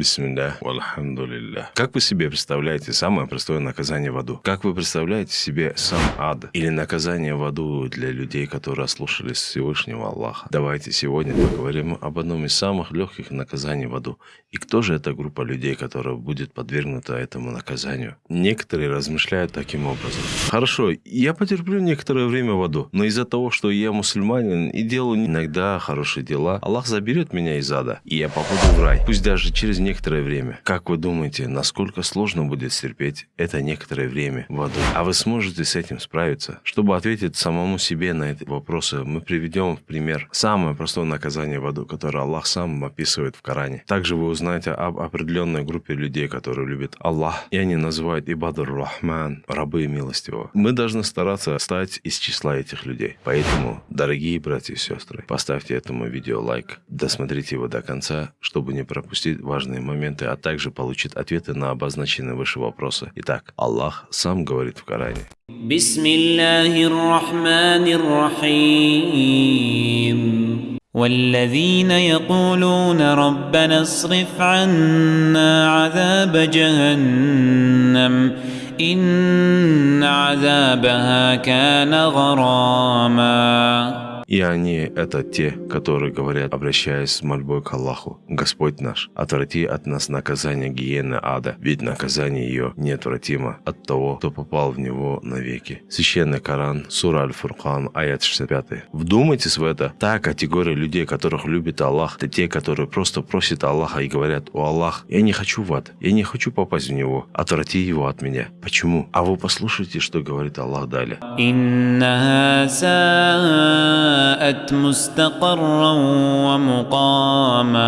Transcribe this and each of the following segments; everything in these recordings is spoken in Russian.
Бисмилля, вальхамдулилля. Как вы себе представляете самое простое наказание в аду? Как вы представляете себе сам ад? Или наказание в аду для людей, которые ослушались Всевышнего Аллаха? Давайте сегодня поговорим об одном из самых легких наказаний в аду. И кто же эта группа людей, которая будет подвергнута этому наказанию? Некоторые размышляют таким образом. Хорошо, я потерплю некоторое время в аду, но из-за того, что я мусульманин и делаю иногда хорошие дела, Аллах заберет меня из ада, и я попаду в рай, пусть даже через некоторое время. Как вы думаете, насколько сложно будет терпеть это некоторое время в аду? А вы сможете с этим справиться? Чтобы ответить самому себе на эти вопросы, мы приведем в пример самое простое наказание в аду, которое Аллах сам описывает в Коране. Также вы узнаете об определенной группе людей, которые любят Аллах, и они называют Ибадур Рахман, рабы милостивого. Мы должны стараться стать из числа этих людей. Поэтому, дорогие братья и сестры, поставьте этому видео лайк, досмотрите его до конца, чтобы не пропустить важные моменты, а также получить ответы на обозначенные выше вопросы. Итак, Аллах сам говорит в Коране. بسم الله الرحمن الرحيم والذين يقولون ربنا اصرف عنا عذاب جهنم إن عذابها كان غراما И они — это те, которые говорят, обращаясь с мольбой к Аллаху, «Господь наш, отврати от нас наказание гиены ада, ведь наказание ее неотвратимо от того, кто попал в него навеки». Священный Коран, Сура Аль-Фуркан, аят 65. Вдумайтесь в это. Та категория людей, которых любит Аллах, это те, которые просто просят Аллаха и говорят, «О Аллах, я не хочу в ад, я не хочу попасть в него, отврати его от меня». Почему? А вы послушайте, что говорит Аллах далее. جاءت مستقرا ومقاما.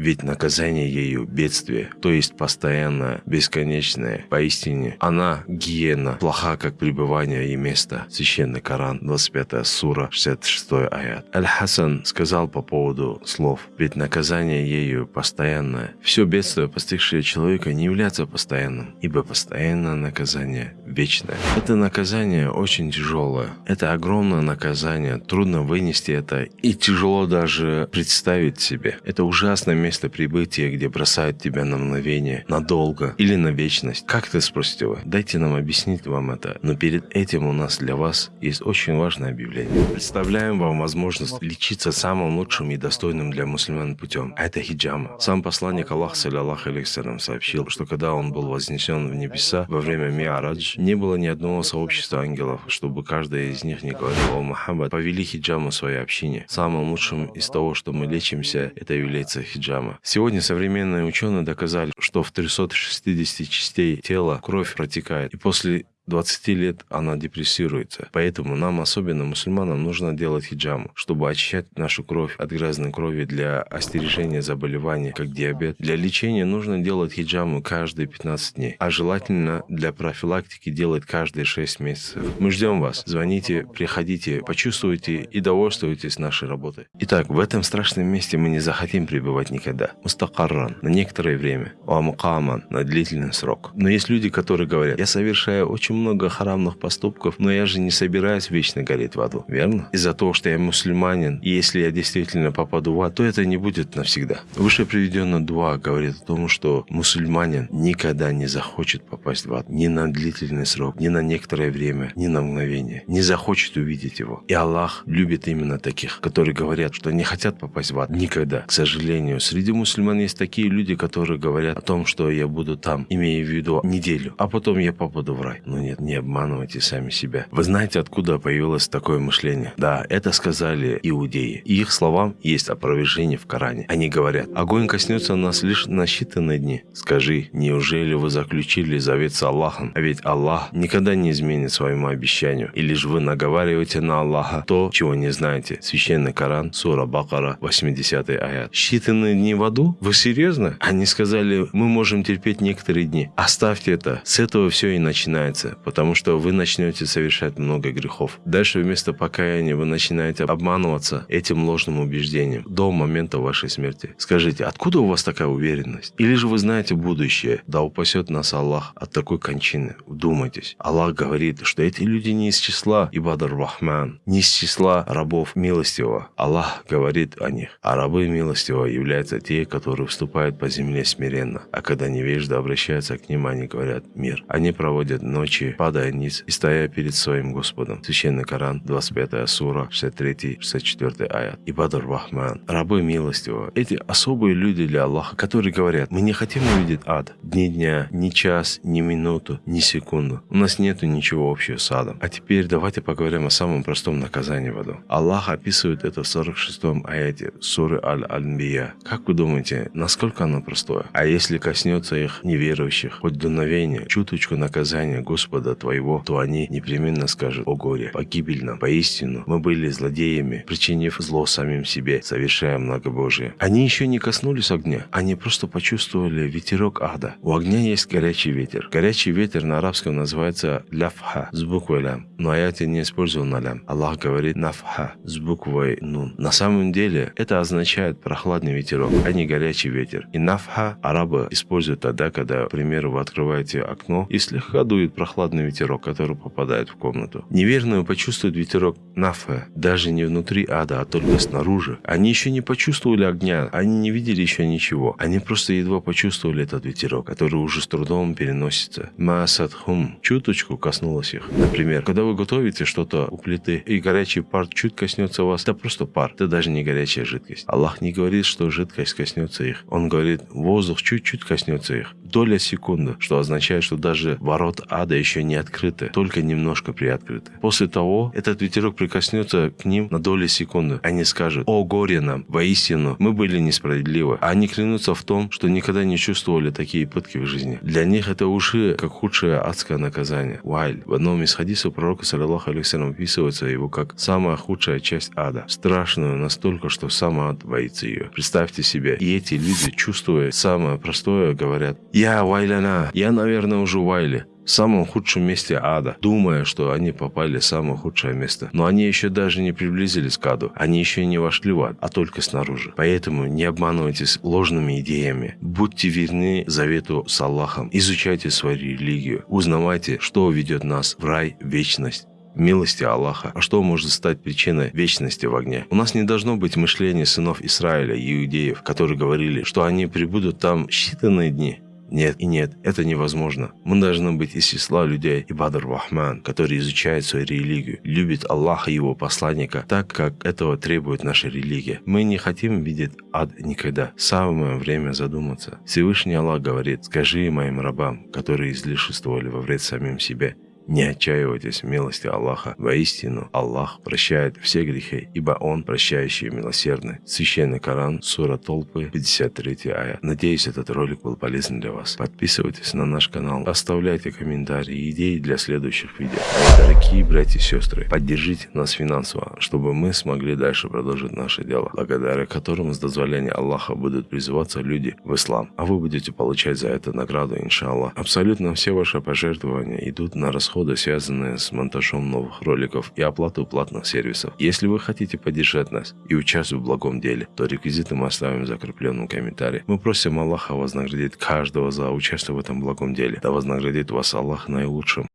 Ведь наказание ею – бедствие, то есть постоянное, бесконечное. Поистине, она – гиена, плоха, как пребывание и место. Священный Коран, 25 сура, 66 аят. Аль-Хасан сказал по поводу слов, ведь наказание ею постоянное. Все бедствие, постигшее человека, не является постоянным, ибо постоянное наказание вечное. Это наказание очень тяжелое. Это огромное наказание, трудно вынести это и тяжело даже представить себе. Это ужасное место прибытия, где бросают тебя на мгновение, надолго или на вечность. Как ты спросите вы? Дайте нам объяснить вам это. Но перед этим у нас для вас есть очень важное объявление. Представляем вам возможность лечиться самым лучшим и достойным для мусульман путем. Это хиджама. Сам посланник Аллаха, саллиллаху алейхиссалям, сообщил, что когда он был вознесен в небеса во время Миарадж, не было ни одного сообщества ангелов, чтобы каждый из них не говорил, о Мухаммад, повели хиджаму своей общине. Самым лучшим из того, что мы лечимся, это является хиджама. Сегодня современные ученые доказали, что в 360 частей тела кровь протекает. И после 20 лет она депрессируется. Поэтому нам, особенно мусульманам, нужно делать хиджаму, чтобы очищать нашу кровь от грязной крови для остережения заболеваний, как диабет. Для лечения нужно делать хиджаму каждые 15 дней, а желательно для профилактики делать каждые 6 месяцев. Мы ждем вас. Звоните, приходите, почувствуйте и довольствуйтесь нашей работой. Итак, в этом страшном месте мы не захотим пребывать никогда. Мустакарран на некоторое время, уамукаман на длительный срок. Но есть люди, которые говорят, я совершаю очень много харамных поступков, но я же не собираюсь вечно гореть в аду, верно? Из-за того, что я мусульманин, и если я действительно попаду в ад, то это не будет навсегда. Выше приведенная дуа говорит о том, что мусульманин никогда не захочет попасть в ад ни на длительный срок, ни на некоторое время, ни на мгновение. Не захочет увидеть его. И Аллах любит именно таких, которые говорят, что не хотят попасть в ад никогда. К сожалению, среди мусульман есть такие люди, которые говорят о том, что я буду там, имея в виду неделю, а потом я попаду в рай. Но нет, не обманывайте сами себя. Вы знаете, откуда появилось такое мышление? Да, это сказали иудеи. И их словам есть опровержение в Коране. Они говорят, огонь коснется нас лишь на считанные дни. Скажи, неужели вы заключили завет с Аллахом? А ведь Аллах никогда не изменит своему обещанию. И лишь вы наговариваете на Аллаха то, чего не знаете. Священный Коран, Сура Бакара, 80 аят. Считанные дни в аду? Вы серьезно? Они сказали, мы можем терпеть некоторые дни. Оставьте это. С этого все и начинается. Сердце, потому что вы начнете совершать много грехов. Дальше вместо покаяния вы начинаете обманываться этим ложным убеждением до момента вашей смерти. Скажите, откуда у вас такая уверенность? Или же вы знаете будущее? Да упасет нас Аллах от такой кончины. Вдумайтесь. Аллах говорит, что эти люди не из числа Ибадар Рахман, не из числа рабов милостивого. Аллах говорит о них. А рабы милостивого являются те, которые вступают по земле смиренно. А когда невежда обращаются к ним, они говорят «мир». Они проводят ночи, падая низ и стоя перед своим Господом. Священный Коран, 25 сура, 63-64 аят. Ибадар Рахман. Рабы милостивого. Эти особые люди для Аллаха, которые говорят, мы не хотим увидеть ад. Ни дня, ни час, ни минуту, ни секунду. У нас нету ничего общего с адом. А теперь давайте поговорим о самом простом наказании в аду. Аллах описывает это в 46-м аяте суры Аль-Анбия. Как вы думаете, насколько оно простое? А если коснется их неверующих, хоть дуновение, чуточку наказания Господа твоего, то они непременно скажут «О горе, погибель нам, поистину, мы были злодеями, причинив зло самим себе, совершая многобожие». Они еще не коснулись огня, они просто почувствовали ветерок ада. У огня есть горячий ветер. Горячий ветер на арабском называется ляфха с буквой лям, но аяте не использован на лям. Аллах говорит нафха с буквой нун. На самом деле это означает прохладный ветерок, а не горячий ветер. И нафха арабы используют тогда, когда, к примеру, вы открываете окно и слегка дует прохладный ветерок, который попадает в комнату. Неверные почувствуют ветерок нафха даже не внутри ада, а только снаружи. Они еще не почувствовали огня, они не видели еще ничего. Они просто едва почувствовали этот ветерок, который уже с трудом переносится. Маасадхум чуточку коснулась их. Например, когда вы готовите что-то у плиты, и горячий пар чуть коснется вас, это просто пар, это даже не горячая жидкость. Аллах не говорит, что жидкость коснется их. Он говорит, воздух чуть-чуть коснется их. Доля секунды, что означает, что даже ворот ада еще не открыты, только немножко приоткрыты. После того, этот ветерок прикоснется к ним на долю секунды. Они скажут, о горе нам, воистину, мы были несправедливы. А они клянутся в том, что никогда не чувствовали такие пытки в жизни. Для них это уши как худшее адское наказание. Уайль. В одном из хадисов пророка, саллиллаху алейхиссалям, описывается его как самая худшая часть ада. Страшную настолько, что сам ад боится ее. Представьте себе, и эти люди, чувствуя самое простое, говорят, я Вайляна, я, наверное, уже Вайле в самом худшем месте ада, думая, что они попали в самое худшее место. Но они еще даже не приблизились к аду, они еще не вошли в ад, а только снаружи. Поэтому не обманывайтесь ложными идеями. Будьте верны завету с Аллахом, изучайте свою религию, узнавайте, что ведет нас в рай, в вечность милости Аллаха. А что может стать причиной вечности в огне? У нас не должно быть мышления сынов Израиля, иудеев, которые говорили, что они прибудут там считанные дни. Нет и нет, это невозможно. Мы должны быть из числа людей Ибадр Рахман, которые изучают свою религию, любят Аллаха и его посланника так, как этого требует наша религия. Мы не хотим видеть ад никогда. Самое время задуматься. Всевышний Аллах говорит, скажи моим рабам, которые излишествовали во вред самим себе, не отчаивайтесь в милости Аллаха. Воистину, Аллах прощает все грехи, ибо Он прощающий и милосердный. Священный Коран, сура Толпы, 53 ая. Надеюсь, этот ролик был полезен для вас. Подписывайтесь на наш канал, оставляйте комментарии и идеи для следующих видео. А дорогие братья и сестры, поддержите нас финансово, чтобы мы смогли дальше продолжить наше дело, благодаря которому с дозволения Аллаха будут призываться люди в ислам, а вы будете получать за это награду, иншаллах. Абсолютно все ваши пожертвования идут на расход расходы, связанные с монтажом новых роликов и оплатой платных сервисов. Если вы хотите поддержать нас и участвовать в благом деле, то реквизиты мы оставим в закрепленном комментарии. Мы просим Аллаха вознаградить каждого за участие в этом благом деле. Да вознаградит вас Аллах наилучшим.